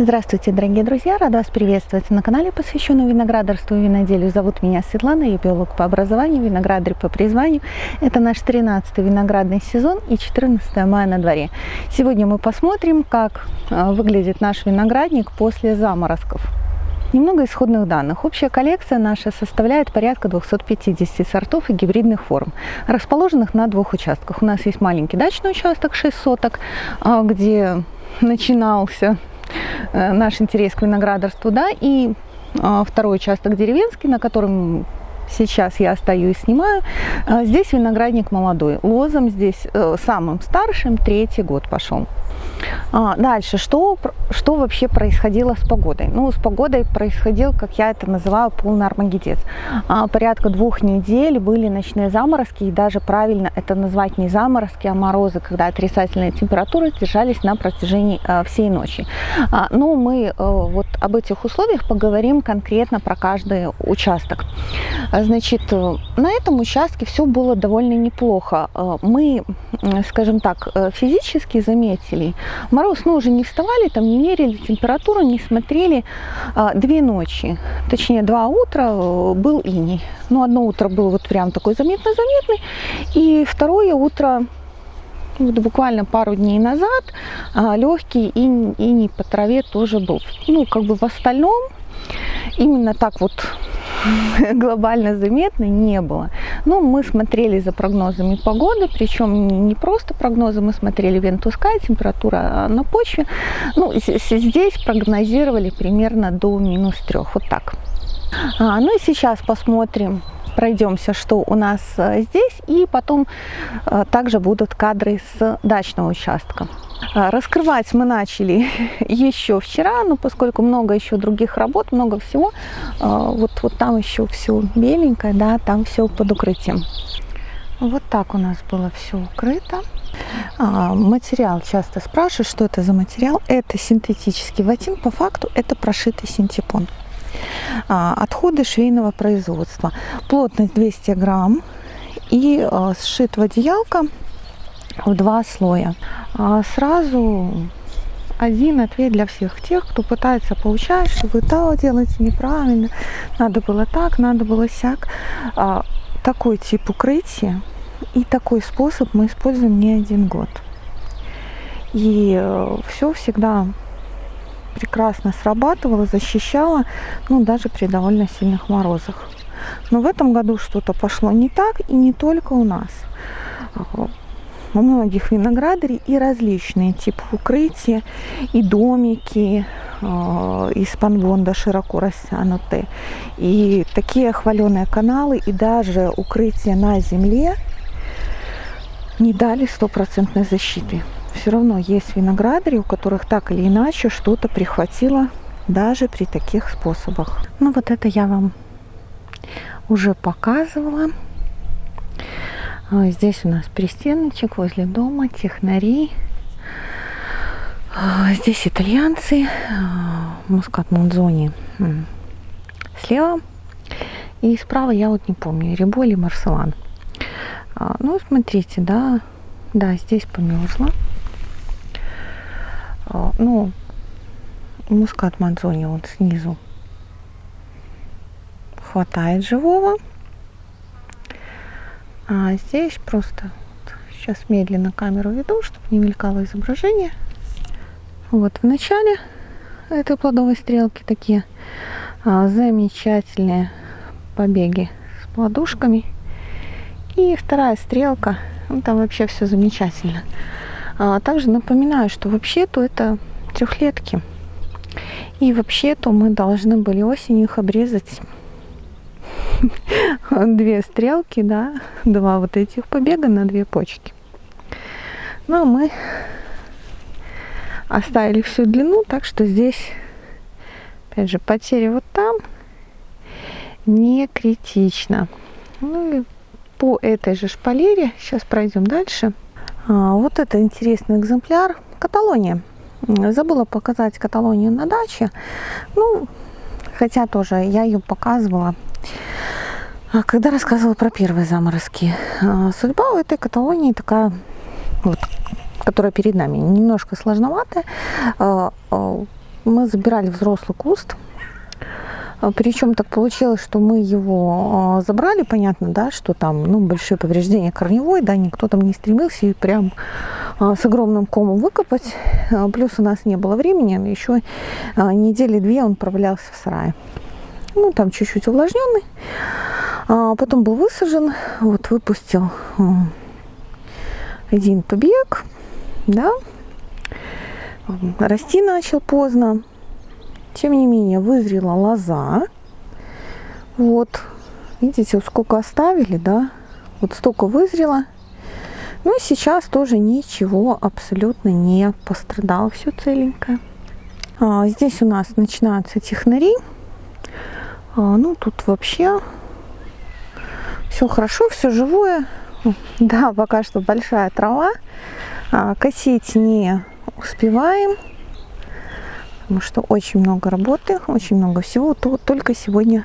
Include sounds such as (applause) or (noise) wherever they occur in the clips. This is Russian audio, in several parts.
Здравствуйте, дорогие друзья! Рада вас приветствовать на канале, посвященном виноградарству и виноделию. Зовут меня Светлана, я биолог по образованию, виноградарь по призванию. Это наш 13-й виноградный сезон и 14 мая на дворе. Сегодня мы посмотрим, как а, выглядит наш виноградник после заморозков. Немного исходных данных. Общая коллекция наша составляет порядка 250 сортов и гибридных форм, расположенных на двух участках. У нас есть маленький дачный участок 6 соток, а, где начинался Э, наш интерес к виноградарству, да, и а, второй участок деревенский, на котором сейчас я стою и снимаю. А, здесь виноградник молодой, лозом здесь э, самым старшим третий год пошел. А, дальше, что, что вообще происходило с погодой? Ну, с погодой происходил, как я это называю, полный армагедец. А, порядка двух недель были ночные заморозки, и даже правильно это назвать не заморозки, а морозы, когда отрицательные температуры держались на протяжении а, всей ночи. А, но мы а, вот об этих условиях поговорим конкретно про каждый участок. А, значит, на этом участке все было довольно неплохо. А, мы, скажем так, э, физически заметили, Мороз мы уже не вставали, там не мерили температуру, не смотрели. А, две ночи, точнее два утра э, был иней. Ну, одно утро было вот прям такой заметно-заметный, и второе утро вот буквально пару дней назад а, легкий иней, по траве тоже был. Ну, как бы в остальном именно так вот (laughs) глобально заметно не было. Но мы смотрели за прогнозами погоды, причем не просто прогнозы, мы смотрели вентускай, температура а, на почве. Ну, здесь прогнозировали примерно до минус трех, вот так. А, ну и сейчас посмотрим пройдемся, что у нас а, здесь, и потом а, также будут кадры с дачного участка. А, раскрывать мы начали (laughs) еще вчера, но поскольку много еще других работ, много всего, а, вот, вот там еще все беленькое, да, там все под укрытием. Вот так у нас было все укрыто. А, материал часто спрашивают, что это за материал. Это синтетический ватин, по факту это прошитый синтепон. Отходы швейного производства. Плотность 200 грамм и сшит в одеялко в два слоя. А сразу один ответ для всех тех, кто пытается получать, что вы то делаете неправильно, надо было так, надо было сяк. А, такой тип укрытия и такой способ мы используем не один год. И э, все всегда прекрасно срабатывало, защищало, ну, даже при довольно сильных морозах. Но в этом году что-то пошло не так, и не только у нас у многих виноградарей и различные типы укрытия, и домики э, из панбонда широко растянутые, и такие хваленые каналы, и даже укрытия на земле не дали стопроцентной защиты. Все равно есть виноградари, у которых так или иначе что-то прихватило даже при таких способах. Ну вот это я вам уже показывала. А, здесь у нас пристеночек возле дома, технари. А, здесь итальянцы, а, мускат Монзони слева. И справа я вот не помню, Рибо или Марселан. Ну, смотрите, да, да, здесь померзла. Ну, мускат Монзони вот снизу хватает живого. А здесь просто вот, сейчас медленно камеру веду, чтобы не мелькало изображение. Вот в начале этой плодовой стрелки такие а, замечательные побеги с плодушками. И вторая стрелка, ну, там вообще все замечательно. А, также напоминаю, что вообще-то это трехлетки. И вообще-то мы должны были осенью их обрезать две стрелки, да, два вот этих побега на две почки. Ну, а мы оставили всю длину, так что здесь, опять же, потеря вот там не критично. Ну и по этой же шпалере, сейчас пройдем дальше. А, вот это интересный экземпляр, Каталония. Забыла показать Каталонию на даче. Ну, хотя тоже я ее показывала когда рассказывала про первые заморозки, а, судьба у этой Каталонии такая, вот, которая перед нами, немножко сложноватая. А, мы забирали взрослый куст. А, Причем так получилось, что мы его а, забрали, понятно, да, что там ну, большое повреждение корневой, да, никто там не стремился и прям а, с огромным комом выкопать. Плюс у нас не было времени, еще недели две он провалялся в сарае. Ну, там чуть-чуть увлажненный. Потом был высажен, вот выпустил один побег, да, расти начал поздно. Тем не менее, вызрела лоза. Вот, видите, сколько оставили, да? Вот столько вызрело. Ну и сейчас тоже ничего абсолютно не пострадало. Все целенькое. А, здесь у нас начинаются технари. А, ну, тут вообще все хорошо, все живое. (laughs) Да, пока что большая трава. А, косить не успеваем потому что очень много работы, очень много всего. То только сегодня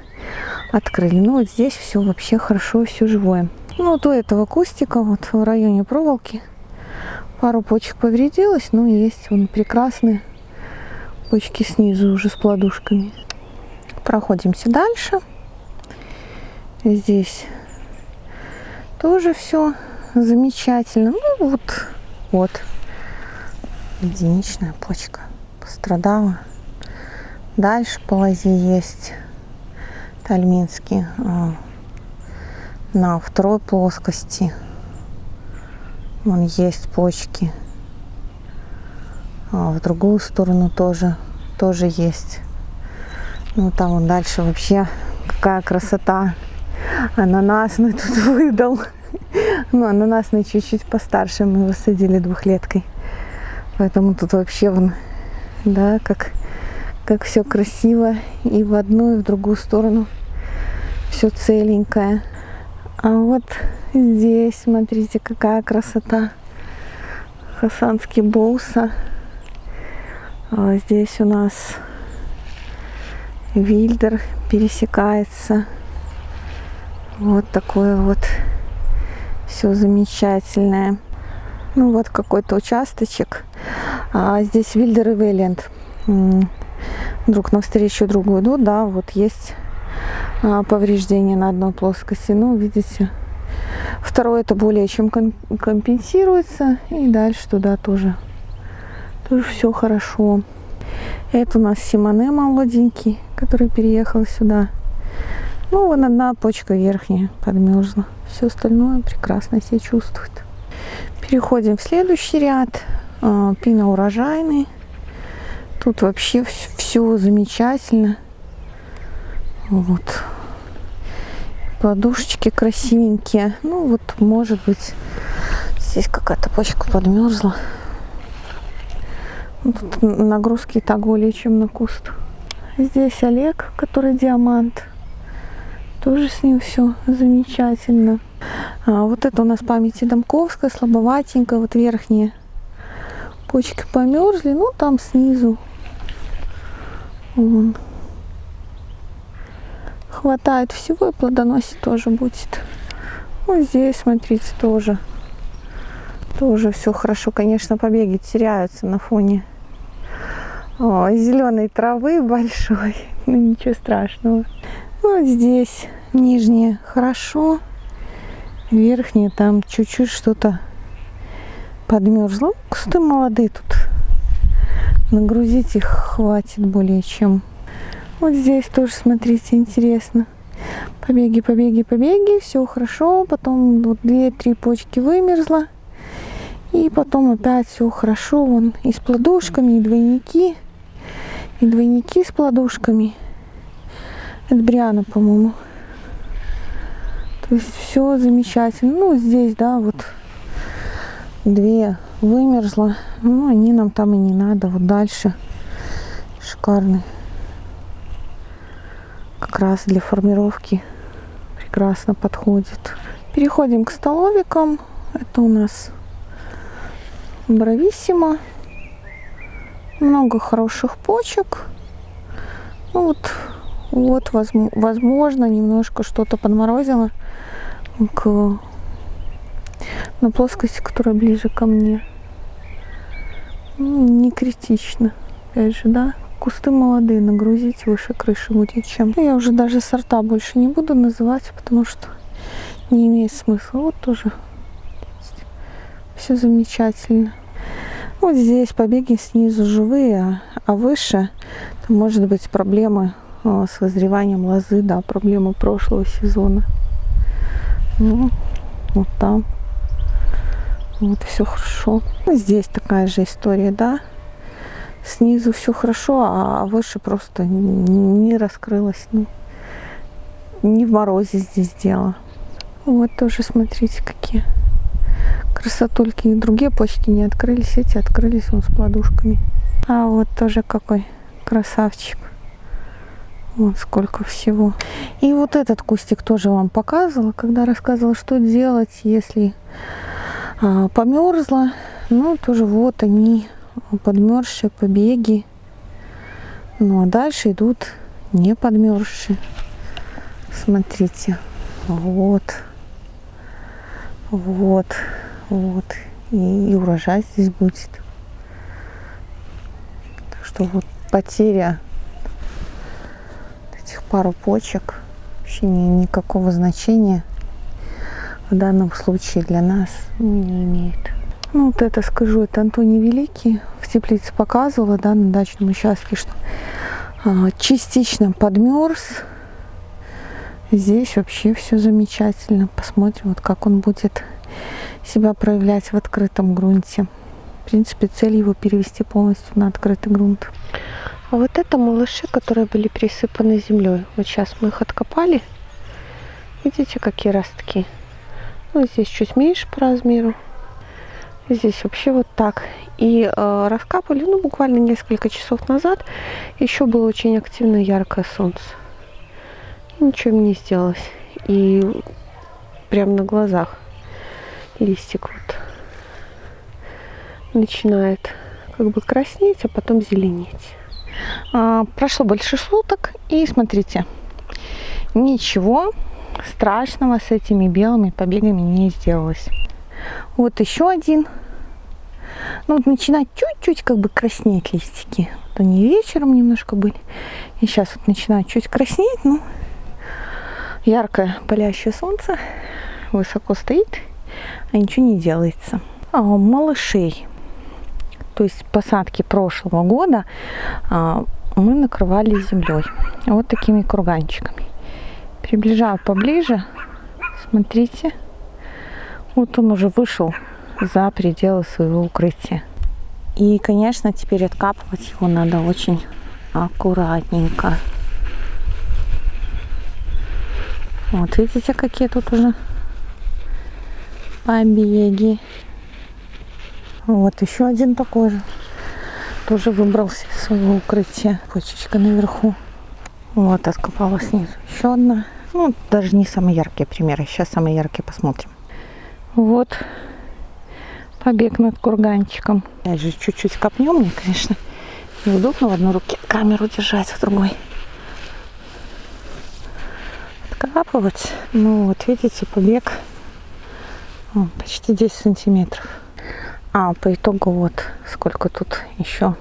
открыли. Ну вот здесь все вообще хорошо, все живое. Ну вот у этого кустика вот в районе проволоки пару почек повредилось, но есть он прекрасные почки снизу уже с плодушками. Проходимся дальше. Здесь тоже все замечательно. Ну вот, вот единичная почка пострадала. Дальше по лозе есть тальминский а, на второй плоскости. Вон есть почки. А в другую сторону тоже, тоже есть. Ну там вот дальше вообще какая красота. Ананасный (laughs) тут выдал. Ну, ананасный чуть-чуть постарше мы высадили двухлеткой. Поэтому тут вообще вон да, как, как все красиво и в одну, и в другую сторону все целенькое. А вот здесь, смотрите, какая красота. Хасанский боуса. А здесь у нас Вильдер пересекается. Вот такое вот все замечательное. Ну вот какой-то участочек. А здесь Вильдер и Вейленд. Друг навстречу другу идут, да, вот есть а, повреждение на одной плоскости. Ну, видите, второе это более чем компенсируется. И дальше туда тоже, тоже все хорошо. Это у нас Симоне молоденький, который переехал сюда. Ну, вон одна почка верхняя подмерзла. Все остальное прекрасно себя чувствует. Переходим в следующий ряд. А, Пина урожайный. Тут вообще все замечательно. Вот. Подушечки красивенькие. Ну вот, может быть, здесь какая-то почка подмерзла. Тут нагрузки и так более чем на куст. Здесь Олег, который диамант. Тоже с ним все замечательно. А, вот это у нас памяти Домковская, слабоватенькая, вот верхние почки померзли, ну там снизу вон. хватает всего и плодоносить тоже будет. Ну здесь, смотрите, тоже тоже все хорошо. Конечно, побеги теряются на фоне зеленой травы большой. (laughs) Ну ничего страшного. Вот здесь нижние хорошо верхние там чуть-чуть что-то подмерзло. Кусты молодые тут. Нагрузить их хватит более чем. Вот здесь тоже, смотрите, интересно. Побеги, побеги, побеги, все хорошо. Потом вот две-три почки вымерзла. И потом опять все хорошо. Вон и с плодушками, и двойники. И двойники с плодушками. Это Бриана, по-моему. То есть все замечательно. Ну, здесь, да, вот две вымерзла. Ну, они нам там и не надо. Вот дальше шикарный. Как раз для формировки прекрасно подходит. Переходим к столовикам. Это у нас брависсимо. Много хороших почек. Ну вот вот, возможно, немножко что-то подморозило к на плоскости, которая ближе ко мне. Ну, не критично. Опять же, да, кусты молодые нагрузить выше крыши будет чем. Я уже даже сорта больше не буду называть, потому что не имеет смысла. Вот тоже все замечательно. Вот здесь побеги снизу живые, а выше там может быть проблемы а, с возреванием лозы, да, проблемы прошлого сезона. Ну, вот там. Вот все хорошо. Здесь такая же история, да. Снизу все хорошо, а выше просто не раскрылось. Ну, не в морозе здесь дело. Вот тоже смотрите, какие красотульки. И другие почки не открылись, эти открылись вон с подушками. А вот тоже какой красавчик. Вот сколько всего. И вот этот кустик тоже вам показывала, когда рассказывала, что делать, если а, померзла. Ну, тоже вот они, подмерзшие побеги. Ну, а дальше идут не подмерзшие. Смотрите. Вот. Вот. Вот. И, и урожай здесь будет. Так что вот потеря этих пару почек вообще ни, никакого значения в данном случае для нас не имеет. Ну вот это скажу, это Антоний Великий в теплице показывала, да, на дачном участке, что а, частично подмерз. Здесь вообще все замечательно. Посмотрим, вот как он будет себя проявлять в открытом грунте. В принципе, цель его перевести полностью на открытый грунт. А вот это малыши, которые были присыпаны землей. Вот сейчас мы их откопали. Видите, какие ростки? Ну, здесь чуть меньше по размеру. Здесь вообще вот так. И э, раскапывали, ну, буквально несколько часов назад. Еще было очень активно яркое солнце. Ничего не сделалось. И прям на глазах листик вот начинает как бы краснеть, а потом зеленеть. А, прошло больше суток, и смотрите, ничего страшного с этими белыми побегами не сделалось. Вот еще один. Ну, вот начинают чуть-чуть как бы краснеть листики. Вот они вечером немножко были. И сейчас вот начинают чуть краснеть, ну, яркое палящее солнце высоко стоит а ничего не делается. А, малышей, то есть посадки прошлого года, а, мы накрывали землей. Вот такими курганчиками. Приближаю поближе. Смотрите. Вот он уже вышел за пределы своего укрытия. И, конечно, теперь откапывать его надо очень аккуратненько. Вот видите, какие тут уже побеги. Вот еще один такой же. Тоже выбрался из своего укрытия. Почечка наверху. Вот, откопала снизу еще одна. Ну, даже не самые яркие примеры. Сейчас самые яркие посмотрим. Вот побег над курганчиком. Опять же, чуть-чуть копнем. Мне, конечно, неудобно в одной руке камеру держать, в другой откапывать. Ну вот, видите, побег о, почти 10 сантиметров. А по итогу вот сколько тут еще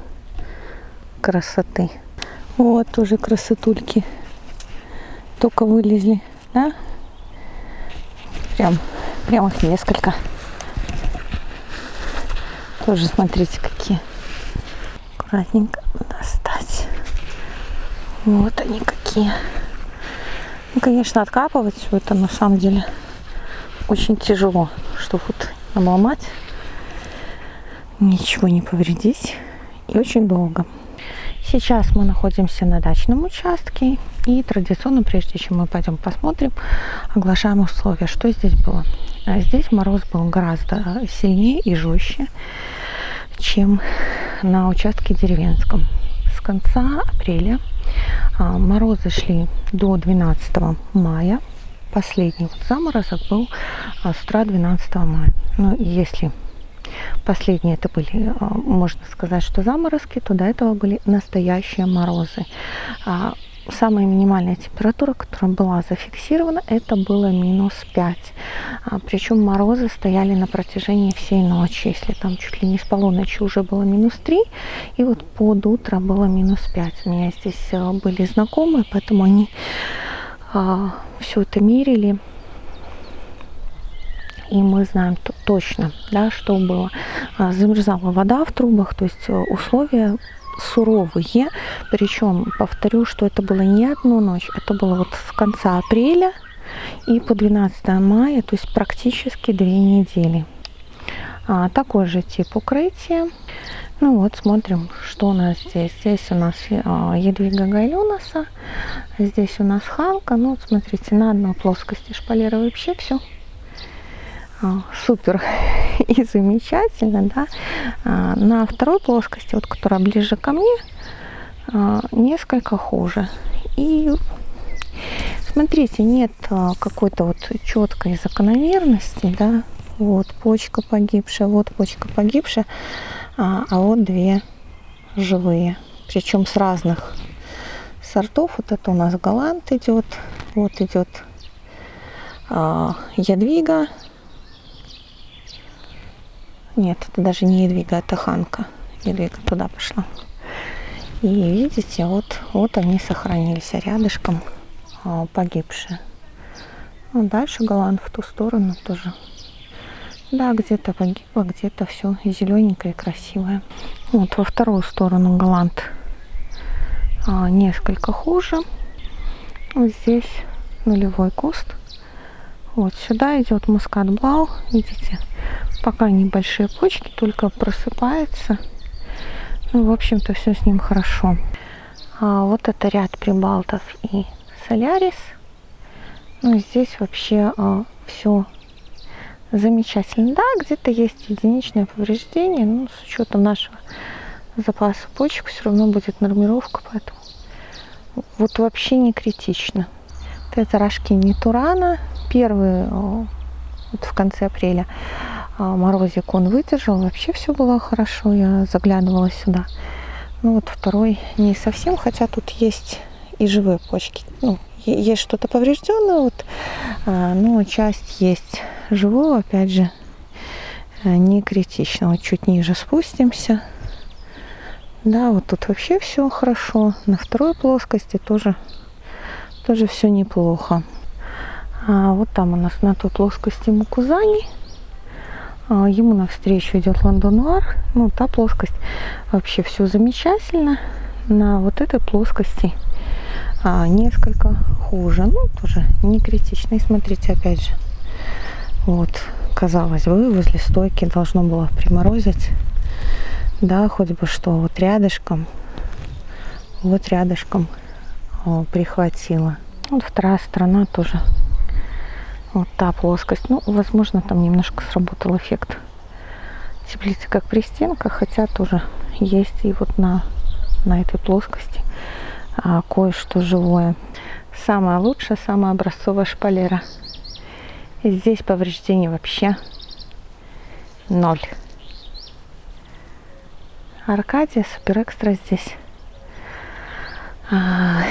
красоты. Вот тоже красотульки. Только вылезли, да? Прям, прям их несколько. Тоже смотрите, какие. Аккуратненько достать. Вот они какие. Ну, конечно, откапывать все это на самом деле очень тяжело, что вот обломать, ничего не повредить и очень долго. Сейчас мы находимся на дачном участке и традиционно, прежде чем мы пойдем посмотрим, оглашаем условия. Что здесь было? А здесь мороз был гораздо сильнее и жестче, чем на участке деревенском. С конца апреля морозы шли до 12 мая последний вот заморозок был а, с утра 12 мая. Ну, если последние это были, а, можно сказать, что заморозки, то до этого были настоящие морозы. Самая минимальная температура, которая была зафиксирована, это было минус 5. А, причем морозы стояли на протяжении всей ночи. Если там чуть ли не с полуночи уже было минус 3, и вот под утро было минус 5. У меня здесь а, были знакомые, поэтому они а, все это мерили. И мы знаем точно, да, что было. А, замерзала вода в трубах, то есть условия суровые. Причем, повторю, что это было не одну ночь, это было вот с конца апреля и по 12 мая, то есть практически две недели. А, такой же тип укрытия. Ну вот, смотрим, что у нас здесь. Здесь у нас а, Едвига Гайлюнаса, здесь у нас Ханка. Ну, вот смотрите, на одной плоскости шпалера вообще все а, супер (laughs) и замечательно, да. А, на второй плоскости, вот которая ближе ко мне, а, несколько хуже. И смотрите, нет какой-то вот четкой закономерности, да. Вот почка погибшая, вот почка погибшая, а, а вот две живые, причем с разных сортов. Вот это у нас голланд идет, вот идет ядвига нет, это даже не Едвига, это Ханка. Едвига туда пошла. И видите, вот, вот они сохранились, рядышком а, погибшие. А дальше Голланд в ту сторону тоже. Да, где-то погибло, где-то все зелененькое и красивое. Вот во вторую сторону Голланд а, несколько хуже. Вот здесь нулевой куст. Вот сюда идет мускат блау, видите, Пока небольшие почки, только просыпается. Ну, в общем-то, все с ним хорошо. А вот это ряд прибалтов и солярис. Ну, здесь вообще а, все замечательно. Да, где-то есть единичное повреждение, но с учетом нашего запаса почек все равно будет нормировка, поэтому вот вообще не критично. Это рожки Нитурана, первые а, вот в конце апреля. А, морозик он выдержал, вообще все было хорошо, я заглядывала сюда. Ну вот второй не совсем, хотя тут есть и живые почки. Ну, есть что-то поврежденное, вот, а, но часть есть живого, опять же, э, не критично. Вот чуть ниже спустимся. Да, вот тут вообще все хорошо. На второй плоскости тоже, тоже все неплохо. А вот там у нас на той плоскости Мукузани. А, ему навстречу идет Лондонуар. Ну, та плоскость вообще все замечательно. На вот этой плоскости а, несколько хуже. Ну, тоже не критично. И смотрите, опять же, вот, казалось бы, возле стойки должно было приморозить. Да, хоть бы что, вот рядышком, вот рядышком о, прихватило. Вот вторая сторона тоже вот та плоскость. Ну, возможно, там немножко сработал эффект теплицы, как при стенках, хотя тоже есть и вот на, на этой плоскости а, кое-что живое. Самая лучшая, самая образцовая шпалера. И здесь повреждений вообще ноль. Аркадия, супер экстра здесь. А,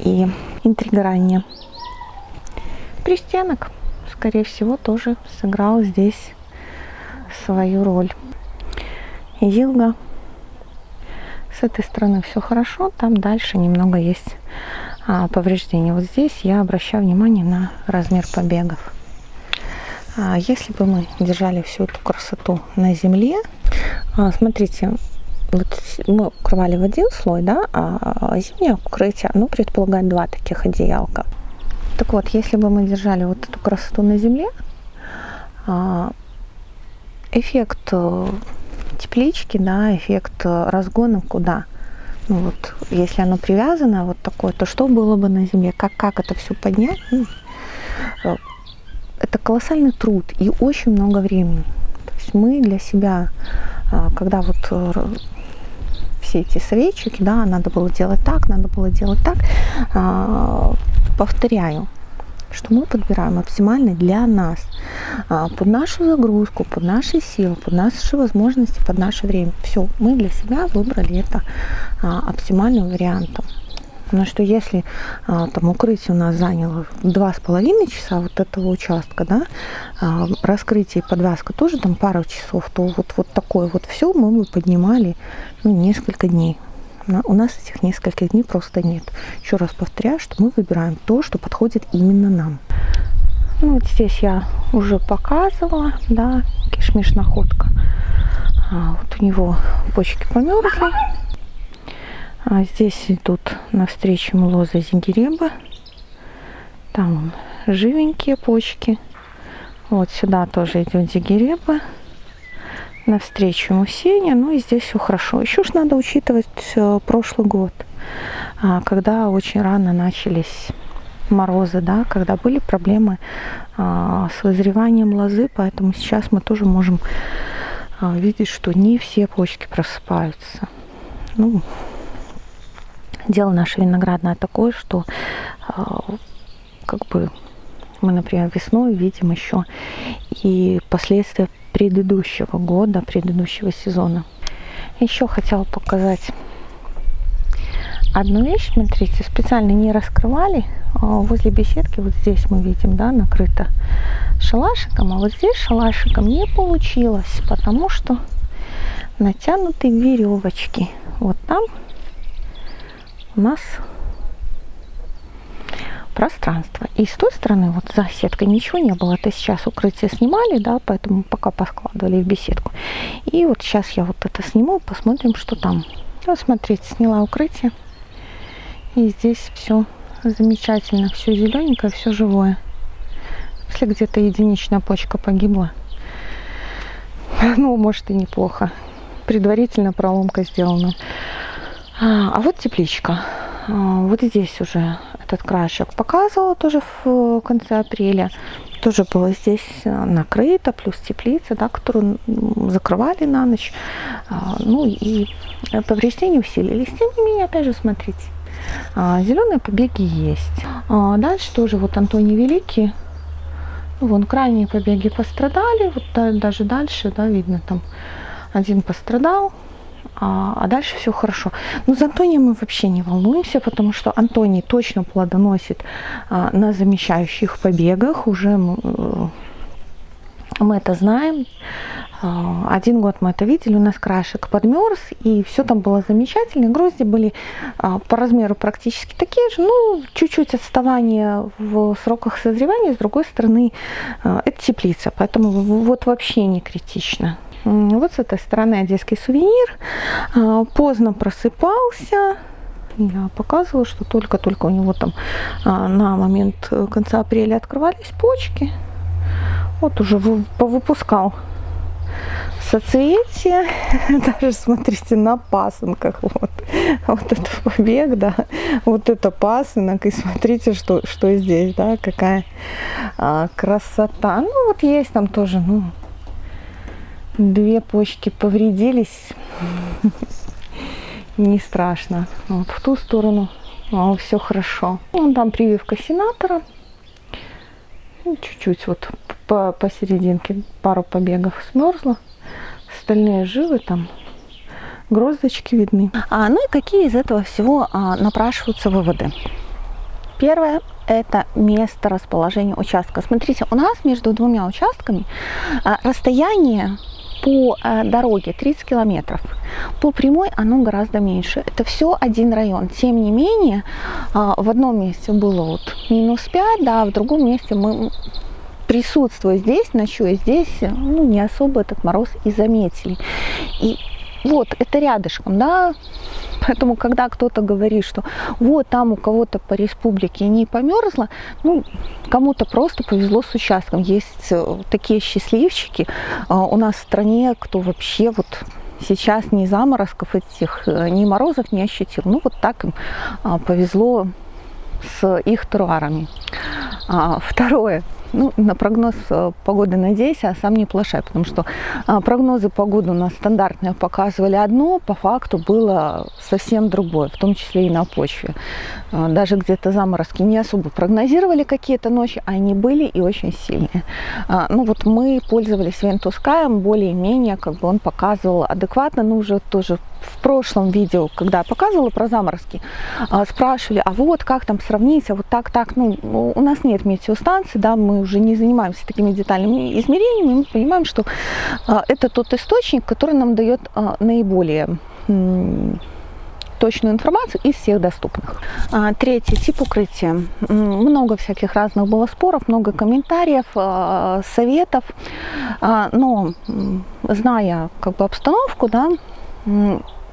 и интриграния. Пристенок скорее всего, тоже сыграл здесь свою роль. Илга. С этой стороны все хорошо, там дальше немного есть а, повреждения. Вот здесь я обращаю внимание на размер побегов. А, если бы мы держали всю эту красоту на земле, а, смотрите, вот мы укрывали в один слой, да, а зимнее укрытие, ну, предполагает два таких одеялка. Так вот, если бы мы держали вот эту красоту на земле, а, эффект э, теплички, да, эффект э, разгона куда? Ну вот, если оно привязано вот такое, то что было бы на земле? Как, как это все поднять? Ну, э, это колоссальный труд и очень много времени. То есть мы для себя, а, когда вот все эти советчики, да, надо было делать так, надо было делать так, а, повторяю, что мы подбираем оптимальный для нас, а, под нашу загрузку, под наши силы, под наши возможности, под наше время. Все, мы для себя выбрали это а, оптимальным вариантом. Но что если а, там укрытие у нас заняло два с половиной часа вот этого участка, да, а, раскрытие и подвязка тоже там пару часов, то вот, вот такое вот все мы бы поднимали ну, несколько дней. У нас этих нескольких дней просто нет. Еще раз повторяю, что мы выбираем то, что подходит именно нам. Ну, вот здесь я уже показывала, да, кишмиш находка. А, вот у него почки померзли. А здесь идут навстречу млоза зингеребы. Там живенькие почки. Вот сюда тоже идет зигереба. Навстречу ему сеня. Ну и здесь все хорошо. Еще ж надо учитывать э, прошлый год, а, когда очень рано начались морозы, да, когда были проблемы а, с вызреванием лозы, поэтому сейчас мы тоже можем а, видеть, что не все почки просыпаются. Ну, дело наше виноградное такое, что а, как бы мы, например, весной видим еще и последствия предыдущего года, предыдущего сезона. Еще хотела показать одну вещь, смотрите, специально не раскрывали. А, возле беседки, вот здесь мы видим, да, накрыто шалашиком, а вот здесь шалашиком не получилось, потому что натянуты веревочки. Вот там у нас пространство. И с той стороны, вот за сеткой ничего не было. Это сейчас укрытие снимали, да, поэтому пока поскладывали в беседку. И вот сейчас я вот это сниму, посмотрим, что там. Вот смотрите, сняла укрытие. И здесь все замечательно, все зелененькое, все живое. Если где-то единичная почка погибла, (laughs) ну, может и неплохо. Предварительно проломка сделана. А, а вот тепличка. А, вот здесь уже этот краешек показывала тоже в конце апреля. Тоже было здесь накрыто, плюс теплица, да, которую закрывали на ночь. А, ну и повреждения усилились. Тем не менее, опять же, смотрите, зеленые побеги есть. Дальше тоже вот Антоний Великий. Ну, вон крайние побеги пострадали. Вот даже дальше, да, видно там один пострадал, а, а дальше все хорошо. Но за Антонием мы вообще не волнуемся, потому что Антоний точно плодоносит а, на замещающих побегах. Уже мы, э, мы это знаем. А, один год мы это видели, у нас крашек подмерз, и все там было замечательно. Грозди были а, по размеру практически такие же, ну, чуть-чуть отставание в сроках созревания, с другой стороны, а, это теплица, поэтому вот вообще не критично. Вот с этой стороны одесский сувенир. Поздно просыпался, я показывала, что только-только у него там на момент конца апреля открывались почки. Вот уже повыпускал соцветие, (laughs) даже смотрите на пасынках, вот, вот это побег, да, вот это пасынок, и смотрите, что, что здесь, да, какая а, красота, ну вот есть там тоже, ну, две почки повредились, не страшно, вот в ту сторону все хорошо, вон там прививка сенатора, чуть-чуть вот по посерединке пару побегов смерзла. Остальные живы там. Гроздочки видны. А, ну и какие из этого всего а, напрашиваются выводы? Первое – это место расположения участка. Смотрите, у нас между двумя участками а, расстояние по а, дороге 30 километров. По прямой оно гораздо меньше. Это все один район. Тем не менее, а, в одном месте было вот минус 5, да, в другом месте мы присутствуя здесь, ночуя здесь, ну, не особо этот мороз и заметили. И вот, это рядышком, да, поэтому, когда кто-то говорит, что вот там у кого-то по республике не померзло, ну, кому-то просто повезло с участком. Есть э, такие счастливчики а, у нас в стране, кто вообще вот сейчас ни заморозков этих, э, ни морозов не ощутил. Ну, вот так им а, повезло с их теруарами. А, второе ну, на прогноз э, погоды надейся, а сам не плашай, потому что а, прогнозы погоды у нас стандартные показывали одно, по факту было совсем другое, в том числе и на почве. А, даже где-то заморозки не особо прогнозировали какие-то ночи, а они были и очень сильные. А, ну вот мы пользовались Вентускаем более-менее, как бы он показывал адекватно, но уже тоже в прошлом видео, когда я показывала про заморозки, а, спрашивали, а вот как там сравнить, а вот так, так, ну, у нас нет метеостанции, да, мы уже не занимаемся такими детальными измерениями, мы понимаем, что а, это тот источник, который нам дает а, наиболее точную информацию из всех доступных. Третий тип укрытия. Много всяких разных было споров, много комментариев, советов, но зная как бы обстановку, да,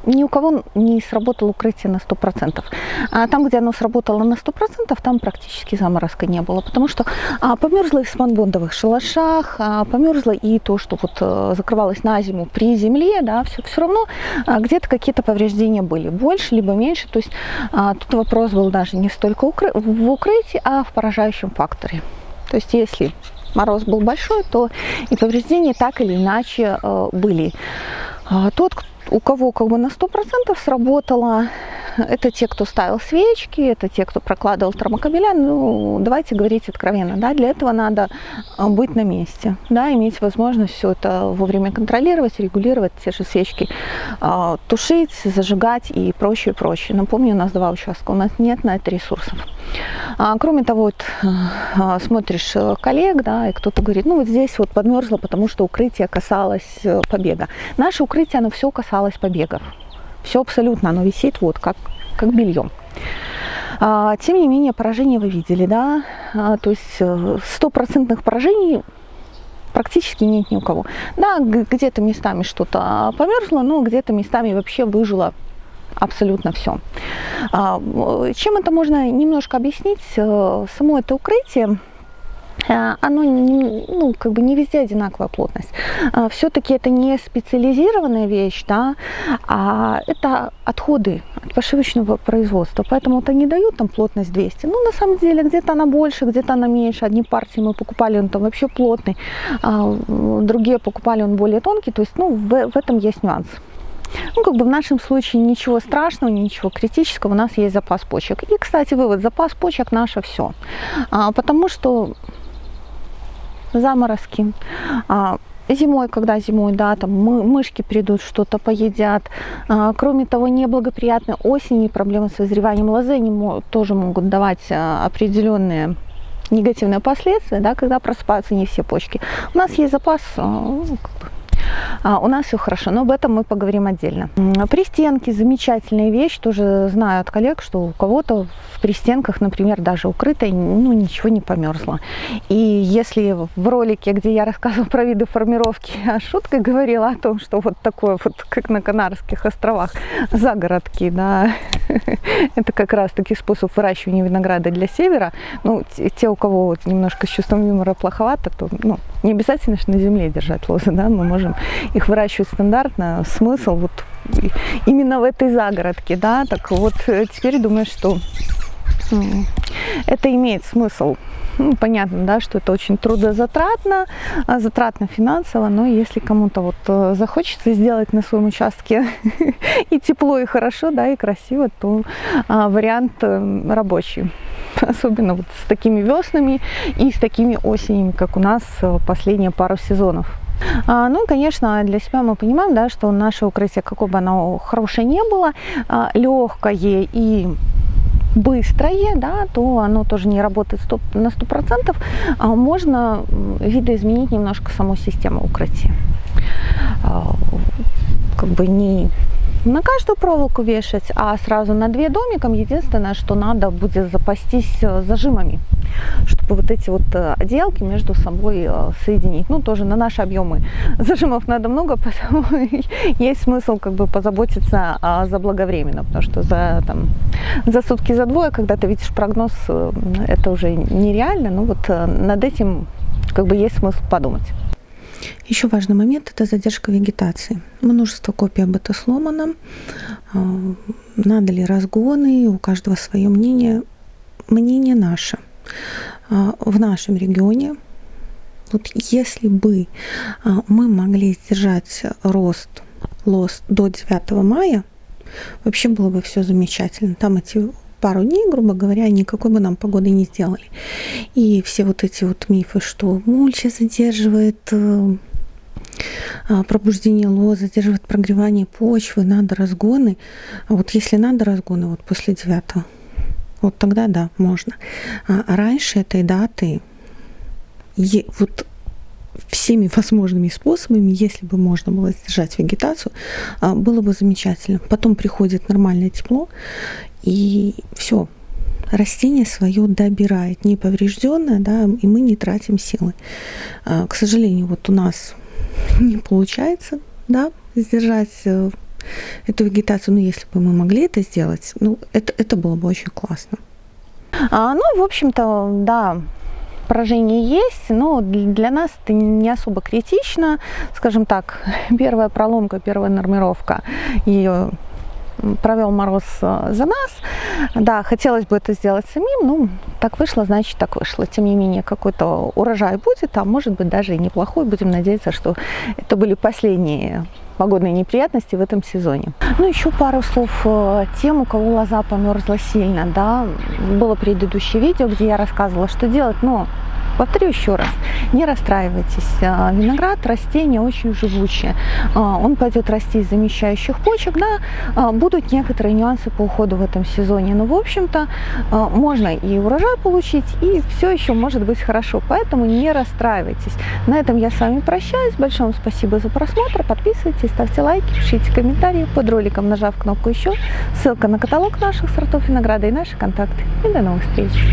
ни у кого не сработало укрытие на 100%. А там, где оно сработало на 100%, там практически заморозка не было, потому что а, померзло и в спанбондовых шалашах, а, померзло и то, что вот а, закрывалось на зиму при земле, да, все, все равно а, где-то какие-то повреждения были, больше либо меньше, то есть а, тут вопрос был даже не столько укры в укрытии, а в поражающем факторе. То есть если мороз был большой, то и повреждения так или иначе э, были. А тот, у кого как бы на 100% сработало, это те, кто ставил свечки, это те, кто прокладывал термокабеля. Ну, давайте говорить откровенно, да, для этого надо а, быть на месте, да, иметь возможность все это вовремя контролировать, регулировать, те же свечки э, тушить, зажигать и прочее, прочее. Напомню, у нас два участка, у нас нет на это ресурсов. А, кроме того, вот, э, смотришь коллег, да, и кто-то говорит, ну вот здесь вот подмерзло, потому что укрытие касалось э, побега. Наше укрытие, оно все касалось побегов. Все абсолютно, оно висит вот как, как бельем. А, тем не менее, поражение вы видели, да, а, то есть э, стопроцентных поражений практически нет ни у кого. Да, где-то местами что-то померзло, но где-то местами вообще выжило абсолютно все. А, чем это можно немножко объяснить? Э, само это укрытие Э, оно не, ну, как бы не везде одинаковая плотность. Э, Все-таки это не специализированная вещь, да, а это отходы от пошивочного производства. Поэтому это не дают там плотность 200. Ну, на самом деле, где-то она больше, где-то она меньше. Одни партии мы покупали, он там вообще плотный, а другие покупали, он более тонкий. То есть, ну, в, в этом есть нюанс. Ну, как бы в нашем случае ничего страшного, ничего критического, у нас есть запас почек. И, кстати, вывод, запас почек наше все. А, потому что заморозки. А, зимой, когда зимой, да, там мы, мышки придут, что-то поедят. А, кроме того, неблагоприятные осени проблемы с созреванием лозы они тоже могут давать а, определенные негативные последствия, да, когда просыпаются не все почки. У нас есть запас ну, как бы, у нас все хорошо, но об этом мы поговорим отдельно. Пристенки замечательная вещь, тоже знаю от коллег, что у кого-то в пристенках, например, даже укрытой, ну ничего не померзло. И если в ролике, где я рассказывала про виды формировки, (laughs) я шуткой говорила о том, что вот такое вот, как на Канарских островах, загородки, да, (laughs) это как раз таки способ выращивания винограда для севера. Ну, те, у кого вот немножко с чувством юмора плоховато, то, ну, не обязательно же на земле держать лозы, да, мы можем их выращивать стандартно. Смысл вот именно в этой загородке, да, так вот э, теперь думаю, что это имеет смысл. Ну, понятно, да, что это очень трудозатратно, а, затратно финансово, но если кому-то вот э, захочется сделать на своем участке (laughs) и тепло, и хорошо, да, и красиво, то а, вариант э, рабочий. Особенно вот с такими веснами и с такими осенями, как у нас последние пару сезонов. А, ну и, конечно, для себя мы понимаем, да, что наше укрытие, какое бы оно хорошее не было, а, легкое и быстрое, да, то оно тоже не работает 100, на 100%, а можно видоизменить немножко саму систему укрытия. А, как бы не на каждую проволоку вешать, а сразу на две домиком. Единственное, что надо будет запастись э, зажимами, чтобы вот эти вот э, отделки между собой э, соединить. Ну, тоже на наши объемы (laughs) зажимов надо много, (laughs) поэтому есть смысл как бы позаботиться заблаговременно, потому что за, там, за сутки, за двое, когда ты видишь прогноз, это уже нереально, но вот над этим как бы есть смысл подумать. Еще важный момент – это задержка вегетации. Множество копий об этом сломано. А, надо ли разгоны, у каждого свое мнение. Мнение наше. А, в нашем регионе, вот если бы а, мы могли сдержать рост лос до 9 мая, вообще было бы все замечательно. Там эти пару дней, грубо говоря, никакой бы нам погоды не сделали. И все вот эти вот мифы, что мульча задерживает э, а, пробуждение лозы, задерживает прогревание почвы, надо разгоны. А вот если надо разгоны, вот после девятого, вот тогда да, можно. А раньше этой даты вот всеми возможными способами, если бы можно было сдержать вегетацию, а, было бы замечательно. Потом приходит нормальное тепло, и все, растение свое добирает, неповрежденное, да, и мы не тратим силы. А, к сожалению, вот у нас (laughs) не получается, да, сдержать э, эту вегетацию, но если бы мы могли это сделать, ну, это, это было бы очень классно. А, ну, в общем-то, да, поражение есть, но для нас это не особо критично. Скажем так, (laughs) первая проломка, первая нормировка, ее провел мороз э, за нас. Да, хотелось бы это сделать самим, ну, так вышло, значит, так вышло. Тем не менее, какой-то урожай будет, а может быть даже и неплохой. Будем надеяться, что это были последние погодные неприятности в этом сезоне. Ну, еще пару слов э, тем, у кого лоза померзла сильно, да. Было предыдущее видео, где я рассказывала, что делать, но Повторю еще раз, не расстраивайтесь. А, виноград растение очень живучее. А, он пойдет расти из замещающих почек. Да, а, будут некоторые нюансы по уходу в этом сезоне. Но, в общем-то, можно и урожай получить, и все еще может быть хорошо. Поэтому не расстраивайтесь. На этом я с вами прощаюсь. Большое вам спасибо за просмотр. Подписывайтесь, ставьте лайки, пишите комментарии под роликом, нажав кнопку «Еще». Ссылка на каталог наших сортов винограда и наши контакты. И до новых встреч!